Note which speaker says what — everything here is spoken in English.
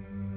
Speaker 1: you